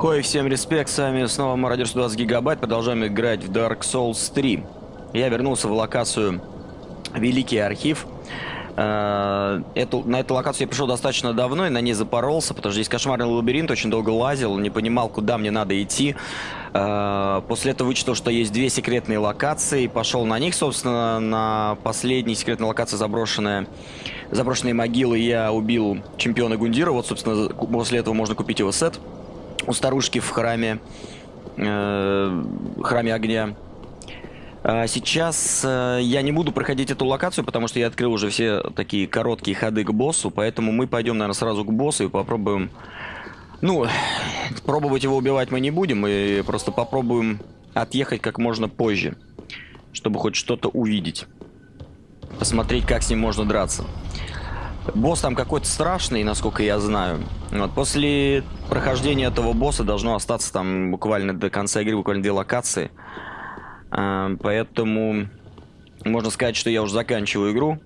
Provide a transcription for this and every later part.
Хой, всем респект, с вами снова Мародер 120 гигабайт, продолжаем играть в Dark Souls 3. Я вернулся в локацию Великий Архив. Э, эту, на эту локацию я пришел достаточно давно и на ней запоролся, потому что здесь кошмарный лабиринт, очень долго лазил, не понимал, куда мне надо идти. Э, после этого вычитал, что есть две секретные локации, пошел на них, собственно, на последней секретной локации заброшенная заброшенные могилы я убил чемпиона Гундира. Вот, собственно, после этого можно купить его сет у старушки в храме, э, храме огня. А сейчас э, я не буду проходить эту локацию, потому что я открыл уже все такие короткие ходы к боссу, поэтому мы пойдем, наверное, сразу к боссу и попробуем... Ну, пробовать его убивать мы не будем, мы просто попробуем отъехать как можно позже, чтобы хоть что-то увидеть. Посмотреть, как с ним можно драться. Босс там какой-то страшный, насколько я знаю. Вот, после прохождения этого босса должно остаться там буквально до конца игры, буквально две локации. А, поэтому можно сказать, что я уже заканчиваю игру.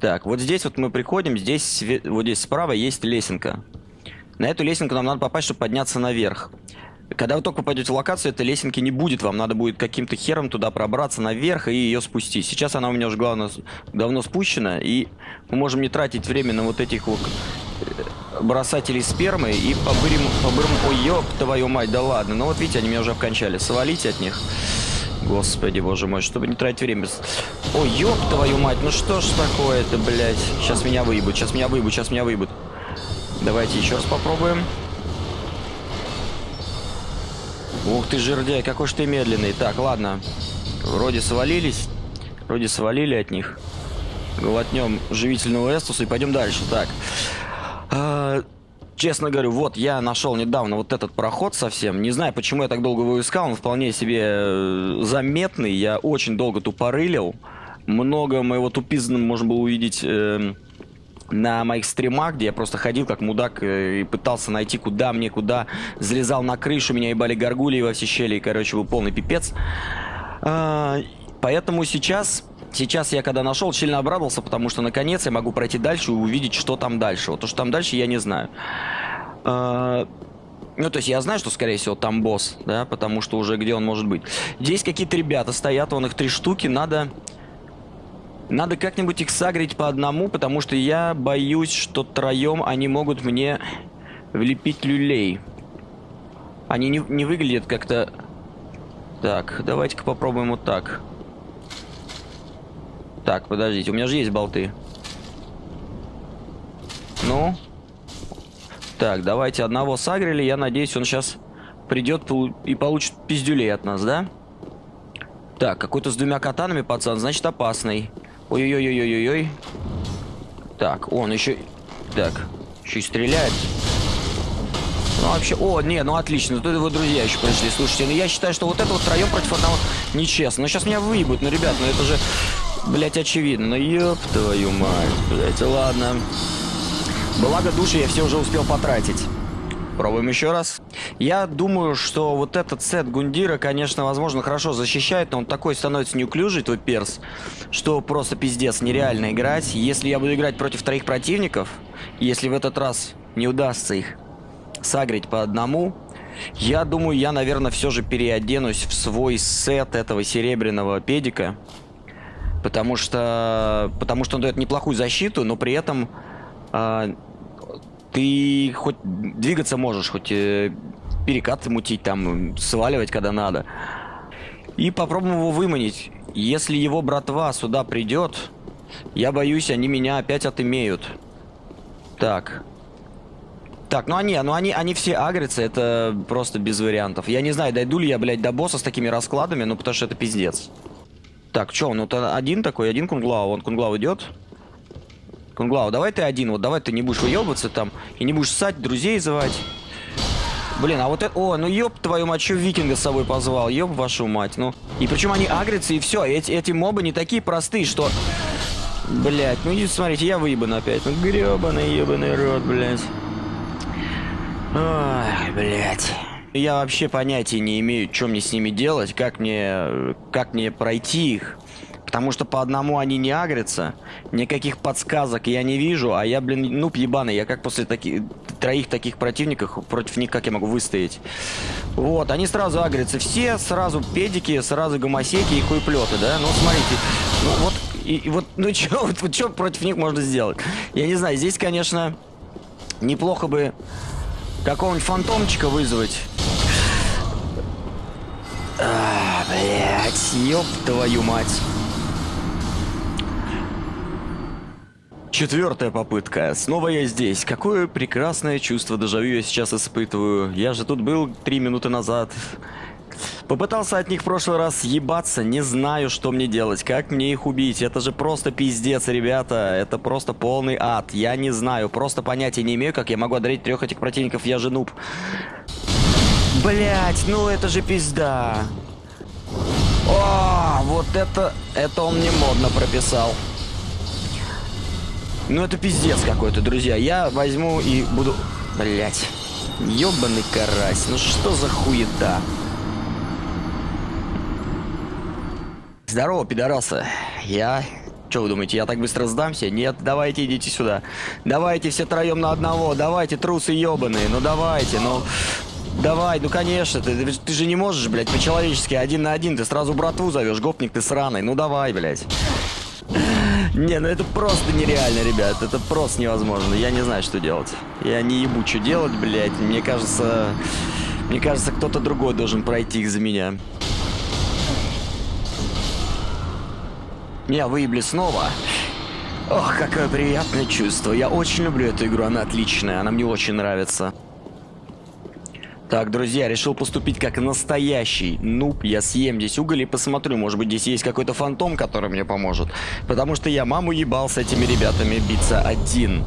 Так, вот здесь вот мы приходим, здесь вот здесь справа есть лесенка. На эту лесенку нам надо попасть, чтобы подняться наверх. Когда вы только попадете в локацию, этой лесенки не будет. Вам надо будет каким-то хером туда пробраться наверх и ее спустить. Сейчас она у меня уже главное, давно спущена. И мы можем не тратить время на вот этих вот э, бросателей спермы и побырим... побырим... Ой, ёб твою мать, да ладно. Ну вот видите, они меня уже обкончали. Свалите от них. Господи, боже мой, чтобы не тратить время. Ой, ёб твою мать, ну что ж такое-то, блядь. Сейчас меня выебут, сейчас меня выебут, сейчас меня выебут. Давайте еще раз попробуем. Ух ты, жердяй, какой же ты медленный. Так, ладно. Вроде свалились. Вроде свалили от них. Глотнем живительного эстуса и пойдем дальше. Так. А, честно говорю, вот я нашел недавно вот этот проход совсем. Не знаю, почему я так долго его искал. Он вполне себе э, заметный. Я очень долго тупорылил. Много моего тупизна можно было увидеть... Э, на моих стримах, где я просто ходил как мудак э, и пытался найти, куда мне, куда. Залезал на крышу, меня ебали горгулии во все щели, и, короче, был полный пипец. А, поэтому сейчас... Сейчас я когда нашел, сильно обрадовался, потому что наконец я могу пройти дальше и увидеть, что там дальше. Вот то, что там дальше, я не знаю. А, ну, то есть я знаю, что, скорее всего, там босс, да, потому что уже где он может быть. Здесь какие-то ребята стоят, вон их три штуки, надо надо как-нибудь их сагрить по одному, потому что я боюсь, что троем они могут мне влепить люлей. Они не, не выглядят как-то... Так, давайте-ка попробуем вот так. Так, подождите, у меня же есть болты. Ну? Так, давайте одного сагрили. Я надеюсь, он сейчас придет и получит пиздюлей от нас, да? Так, какой-то с двумя катанами, пацан, значит опасный. Ой-ой-ой-ой-ой-ой. Так, он еще... Так, еще и стреляет. Ну, вообще... О, не, ну отлично. Тут его друзья еще пришли. Слушайте, ну я считаю, что вот это вот втроем против одного нечестно. Ну, сейчас меня выебут. Ну, ребят, ну это же, блять, очевидно. Ну, ёб твою мать, блять. Ладно. Благо души я все уже успел потратить. Пробуем еще раз. Я думаю, что вот этот сет Гундира, конечно, возможно, хорошо защищает, но он такой становится неуклюжий, твой перс, что просто пиздец, нереально играть. Если я буду играть против троих противников, если в этот раз не удастся их сагрить по одному, я думаю, я, наверное, все же переоденусь в свой сет этого серебряного педика. Потому что, потому что он дает неплохую защиту, но при этом э, ты хоть двигаться можешь, хоть э, перекаты мутить, там, сваливать, когда надо. И попробуем его выманить. Если его братва сюда придет, я боюсь, они меня опять отымеют. Так. Так, ну они, ну они, они все агрятся, это просто без вариантов. Я не знаю, дойду ли я, блядь, до босса с такими раскладами, ну потому что это пиздец. Так, что, ну то один такой, один кунглау, он кунглау идет. Кунглау, давай ты один, вот давай ты не будешь выебываться там и не будешь ссать, друзей звать. Блин, а вот это... О, ну ёб твою мать, что викинга с собой позвал? Ёб вашу мать, ну. И причем они агрятся, и все. Эти, эти мобы не такие простые, что... Блять, ну идите, смотрите, я выебан опять. Ну гребаный ебаный рот, блять. Ой, блять. Я вообще понятия не имею, что мне с ними делать, как мне, как мне пройти их. Потому что по одному они не агрятся. Никаких подсказок я не вижу. А я, блин, нуб ебаный. Я как после таких троих таких противников против них как я могу выстоять? Вот, они сразу агрятся. Все сразу педики, сразу гомосеки и хуеплеты, да? Ну, смотрите. Ну, вот, и, и вот, ну, что вот, вот, чё против них можно сделать? Я не знаю, здесь, конечно, неплохо бы какого-нибудь фантомчика вызвать. А, блядь, ёб твою мать. Четвертая попытка. Снова я здесь. Какое прекрасное чувство дежавю я сейчас испытываю. Я же тут был три минуты назад. Попытался от них в прошлый раз ебаться, не знаю, что мне делать, как мне их убить. Это же просто пиздец, ребята. Это просто полный ад. Я не знаю, просто понятия не имею, как я могу одарить трех этих противников. Я же нуб. Блять, ну это же пизда. О, вот это, это он мне модно прописал. Ну это пиздец какой-то, друзья. Я возьму и буду... Блять. Ёбаный карась. Ну что за хуета? Здорово, пидорасы. Я... Что вы думаете, я так быстро сдамся? Нет, давайте идите сюда. Давайте все троем на одного. Давайте, трусы ебаные. Ну давайте, ну... Давай, ну конечно, ты, ты же не можешь, блядь, по-человечески один на один. Ты сразу братву зовешь, гопник ты сраный. Ну давай, блядь. Не, ну это просто нереально, ребят. Это просто невозможно. Я не знаю, что делать. Я не ебу, что делать, блядь. Мне кажется... Мне кажется, кто-то другой должен пройти их за меня. Меня выебли снова. Ох, какое приятное чувство. Я очень люблю эту игру, она отличная, она мне очень нравится. Так, друзья, решил поступить как настоящий нуб. Я съем здесь уголь и посмотрю, может быть, здесь есть какой-то фантом, который мне поможет. Потому что я маму ебал с этими ребятами биться один.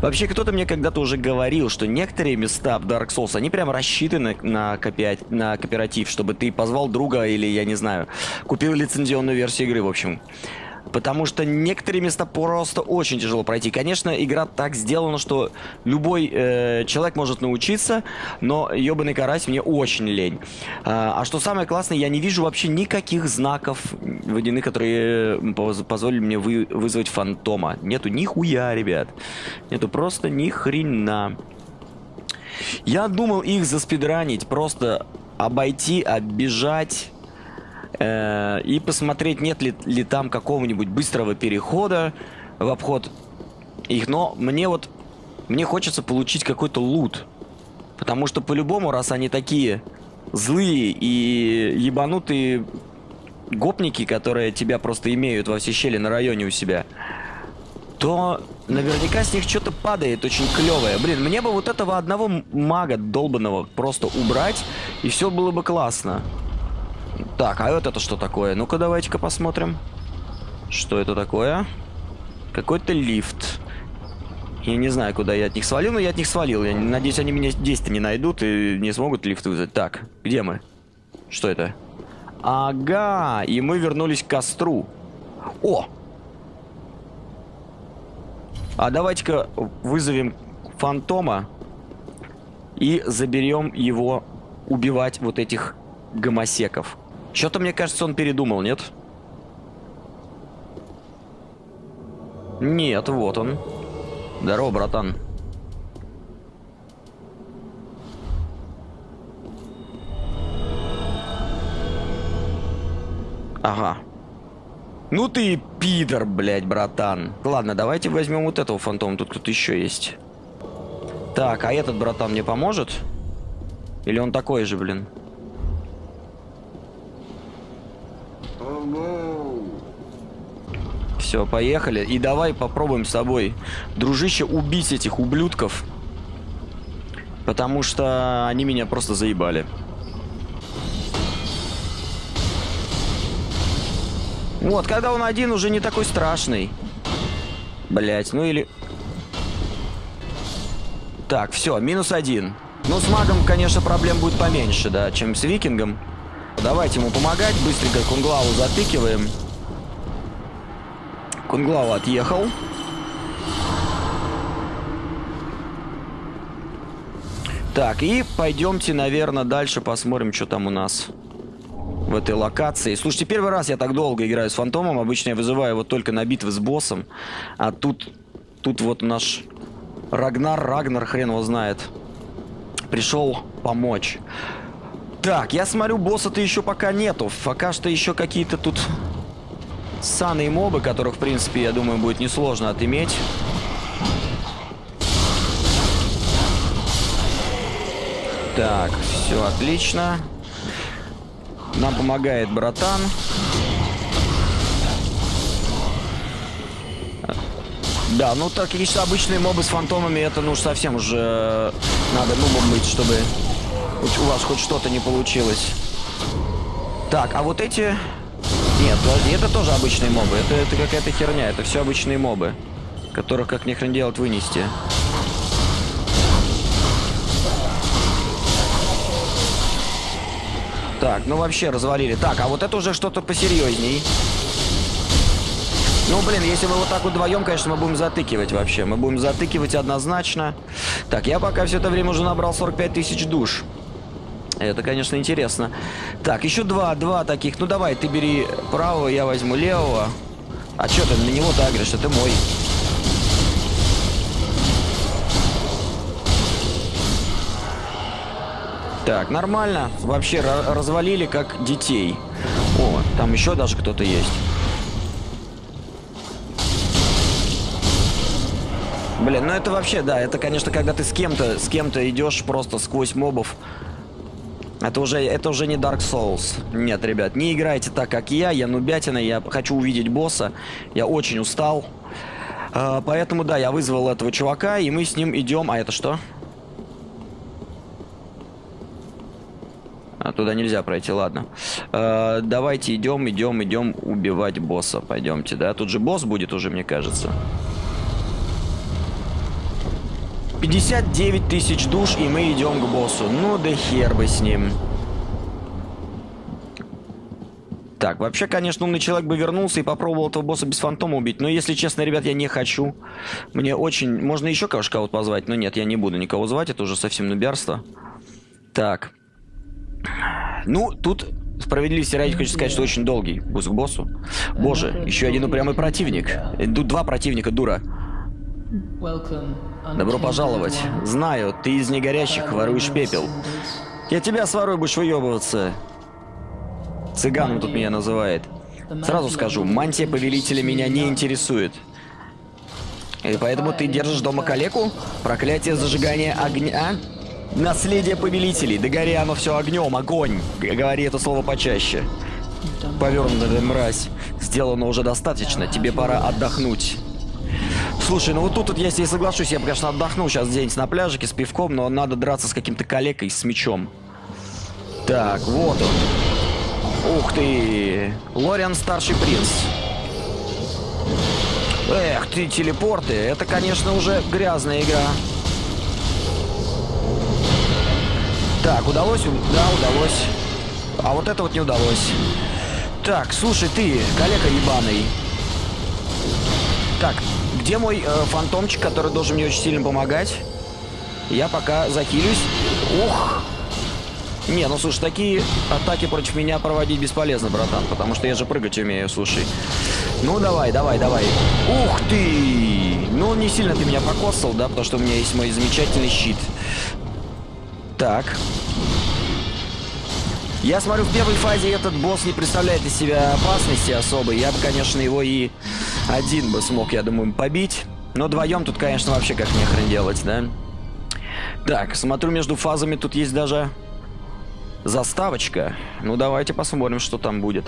Вообще, кто-то мне когда-то уже говорил, что некоторые места в Dark Souls, они прям рассчитаны на, копи... на кооператив, чтобы ты позвал друга или, я не знаю, купил лицензионную версию игры, в общем. Потому что некоторые места просто очень тяжело пройти. Конечно, игра так сделана, что любой э, человек может научиться, но ебаный карась мне очень лень. А, а что самое классное, я не вижу вообще никаких знаков водяных, которые позволили мне вы, вызвать фантома. Нету нихуя, ребят. Нету просто ни хрена. Я думал их заспидранить, просто обойти, оббежать Э, и посмотреть, нет ли, ли там какого-нибудь быстрого перехода в обход их. Но мне вот, мне хочется получить какой-то лут. Потому что по-любому, раз они такие злые и ебанутые гопники, которые тебя просто имеют во все щели на районе у себя, то наверняка с них что-то падает очень клевое. Блин, мне бы вот этого одного мага долбанного просто убрать, и все было бы классно. Так, а вот это что такое? Ну-ка, давайте-ка посмотрим. Что это такое? Какой-то лифт. Я не знаю, куда я от них свалил, но я от них свалил. Я надеюсь, они меня здесь-то не найдут и не смогут лифт вызвать. Так, где мы? Что это? Ага, и мы вернулись к костру. О! А давайте-ка вызовем фантома и заберем его убивать вот этих гомосеков. Что-то, мне кажется, он передумал, нет? Нет, вот он. Здорово, братан. Ага. Ну ты пидор, блядь, братан. Ладно, давайте возьмем вот этого фантома. Тут кто-то еще есть. Так, а этот братан мне поможет? Или он такой же, блин? Все, поехали. И давай попробуем с тобой, дружище, убить этих ублюдков. Потому что они меня просто заебали. Вот, когда он один, уже не такой страшный. Блять, ну или... Так, все, минус один. Ну, с магом, конечно, проблем будет поменьше, да, чем с викингом. Давайте ему помогать. Быстренько кунглаву затыкиваем. Кунглау отъехал. Так, и пойдемте, наверное, дальше посмотрим, что там у нас. в этой локации. Слушайте, первый раз я так долго играю с фантомом. Обычно я вызываю его только на битвы с боссом. А тут, тут вот наш Рагнар, Рагнар, хрен его знает. Пришел помочь. Так, я смотрю, босса-то еще пока нету. Пока что еще какие-то тут ссаные мобы, которых, в принципе, я думаю, будет несложно отыметь. Так, все отлично. Нам помогает братан. Да, ну так, конечно, обычные мобы с фантомами, это ну уж совсем уже надо нубом быть, чтобы у вас хоть что-то не получилось. Так, а вот эти... Нет, подожди, это тоже обычные мобы. Это, это какая-то херня, это все обычные мобы. Которых как ни хрен делать вынести. Так, ну вообще развалили. Так, а вот это уже что-то посерьезней. Ну, блин, если мы вот так вот вдвоем, конечно, мы будем затыкивать вообще. Мы будем затыкивать однозначно. Так, я пока все это время уже набрал 45 тысяч душ. Это, конечно, интересно. Так, еще два, два таких. Ну, давай, ты бери правого, я возьму левого. А что ты на него-то агришь? Это мой. Так, нормально. Вообще развалили как детей. О, там еще даже кто-то есть. Блин, ну это вообще, да, это, конечно, когда ты с кем-то, с кем-то идешь просто сквозь мобов. Это уже, это уже не Dark Souls. Нет, ребят, не играйте так, как я. Я нубятина, я хочу увидеть босса. Я очень устал. А, поэтому, да, я вызвал этого чувака, и мы с ним идем... А это что? А, туда нельзя пройти, ладно. Э, давайте идем, идем, идем убивать босса. Пойдемте, да? Тут же босс будет уже, мне кажется. 59 тысяч душ, и мы идем к боссу. Ну да хер бы с ним. Так, вообще, конечно, умный человек бы вернулся и попробовал этого босса без фантома убить. Но, если честно, ребят, я не хочу. Мне очень... Можно еще кого-то позвать, но нет, я не буду никого звать. Это уже совсем нубярство. Так. Ну, тут справедливости ради хочу сказать, что очень долгий босс к боссу. Боже, еще один упрямый противник. Тут два противника, дура. Добро пожаловать. Знаю, ты из негорящих воруешь пепел. Я тебя сворую, будешь выебываться. Цыганом тут меня называет. Сразу скажу, мантия повелителя меня не интересует. И поэтому ты держишь дома калеку? Проклятие зажигания огня? Наследие повелителей. Да гори оно все огнем, огонь. Говори это слово почаще. Повернутая мразь. Сделано уже достаточно. Тебе пора отдохнуть. Слушай, ну вот тут вот я здесь соглашусь. Я бы, конечно, отдохнул сейчас где-нибудь на пляжике с пивком, но надо драться с каким-то калекой с мечом. Так, вот он. Ух ты. Лориан старший принц. Эх ты, телепорты. Это, конечно, уже грязная игра. Так, удалось? Да, удалось. А вот это вот не удалось. Так, слушай, ты, коллега ебаный. Так, где мой э, фантомчик, который должен мне очень сильно помогать? Я пока захилюсь. Ух! Не, ну слушай, такие атаки против меня проводить бесполезно, братан, потому что я же прыгать умею, слушай. Ну давай, давай, давай. Ух ты! Ну не сильно ты меня покосал, да, потому что у меня есть мой замечательный щит. Так. Я смотрю, в первой фазе этот босс не представляет из себя опасности особой. Я бы, конечно, его и один бы смог, я думаю, побить. Но вдвоем тут, конечно, вообще как нехрен делать, да? Так, смотрю, между фазами тут есть даже заставочка. Ну, давайте посмотрим, что там будет.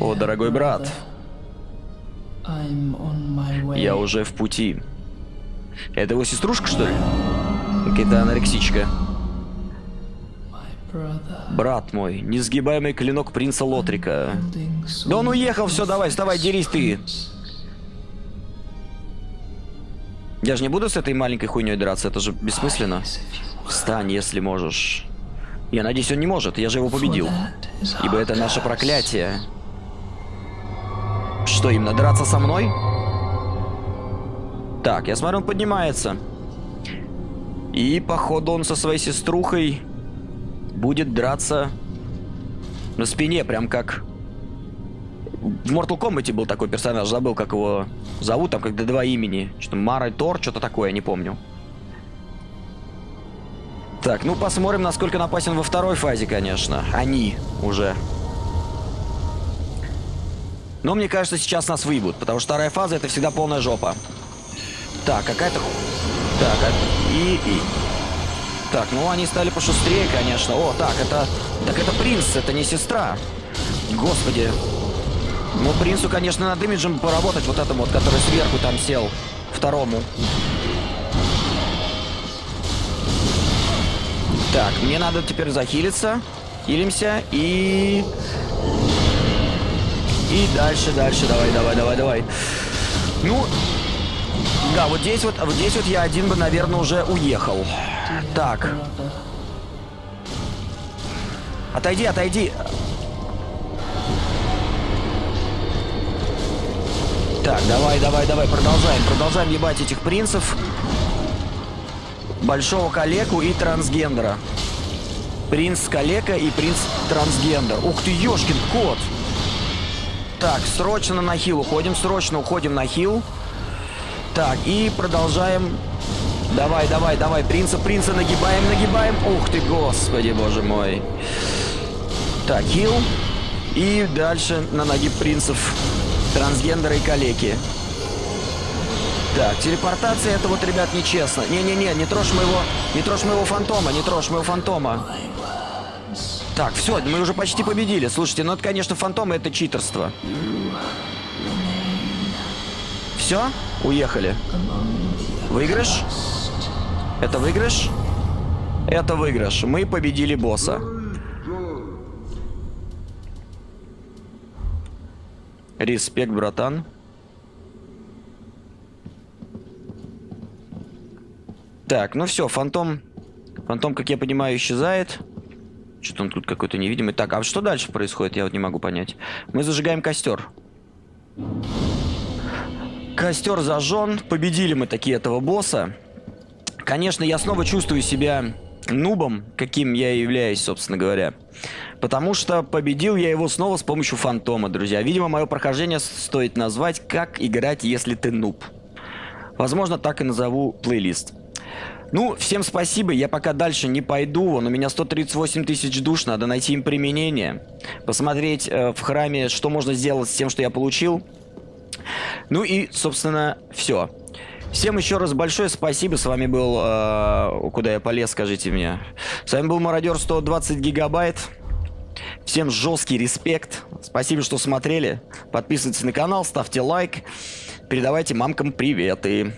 О, дорогой брат. Я уже в пути. Это его сеструшка, что ли? Какая-то анорексичка. Брат мой, несгибаемый клинок принца Лотрика. Да он уехал, все, давай, вставай, дерись ты. Я же не буду с этой маленькой хуйней драться, это же бессмысленно. Встань, если можешь. Я надеюсь, он не может, я же его победил. Ибо это наше проклятие. Что, именно драться со мной? Так, я смотрю, он поднимается. И, походу, он со своей сеструхой будет драться на спине, прям как... В Mortal Kombat был такой персонаж, забыл, как его зовут, там когда два имени. Что-то Мара Тор, что-то такое, не помню. Так, ну посмотрим, насколько он опасен во второй фазе, конечно. Они уже. Но мне кажется, сейчас нас выебут, потому что вторая фаза это всегда полная жопа. Так, какая-то... Так, а... и, и... Так, ну они стали пошустрее, конечно. О, так, это... Так это принц, это не сестра. Господи. Ну, принцу, конечно, над имиджем поработать, вот этому вот, который сверху там сел. Второму. Так, мне надо теперь захилиться. Хилимся и... И дальше, дальше, давай, давай, давай, давай. Ну, да, вот здесь вот, вот здесь вот я один бы, наверное, уже уехал. Так. Отойди, отойди. Так, давай, давай, давай, продолжаем, продолжаем ебать этих принцев. Большого калеку и трансгендера. Принц калека и принц трансгендер. Ух ты, ёшкин кот. Так, срочно на хил уходим, срочно уходим на хил. Так, и продолжаем. Давай, давай, давай, принца, принца нагибаем, нагибаем. Ух ты, господи, боже мой. Так, хил. И дальше на ноги принцев трансгендера и калеки. Так, телепортация это вот, ребят, нечестно. Не-не-не, не трожь моего, не трожь моего фантома, не трожь моего фантома. Так, все, мы уже почти победили. Слушайте, ну это, конечно, фантомы, это читерство. Все? Уехали. Выигрыш? Это выигрыш? Это выигрыш. Мы победили босса. Респект, братан. Так, ну все, фантом... Фантом, как я понимаю, исчезает. Что-то он тут какой-то невидимый. Так, а что дальше происходит, я вот не могу понять. Мы зажигаем костер. Костер зажжен. Победили мы такие этого босса. Конечно, я снова чувствую себя нубом, каким я являюсь, собственно говоря. Потому что победил я его снова с помощью фантома, друзья. Видимо, мое прохождение стоит назвать «Как играть, если ты нуб». Возможно, так и назову плейлист. Ну, всем спасибо, я пока дальше не пойду, вон у меня 138 тысяч душ, надо найти им применение, посмотреть э, в храме, что можно сделать с тем, что я получил. Ну и, собственно, все. Всем еще раз большое спасибо, с вами был, э, куда я полез, скажите мне. С вами был Мародер 120 гигабайт. Всем жесткий респект. Спасибо, что смотрели. Подписывайтесь на канал, ставьте лайк. Передавайте мамкам приветы.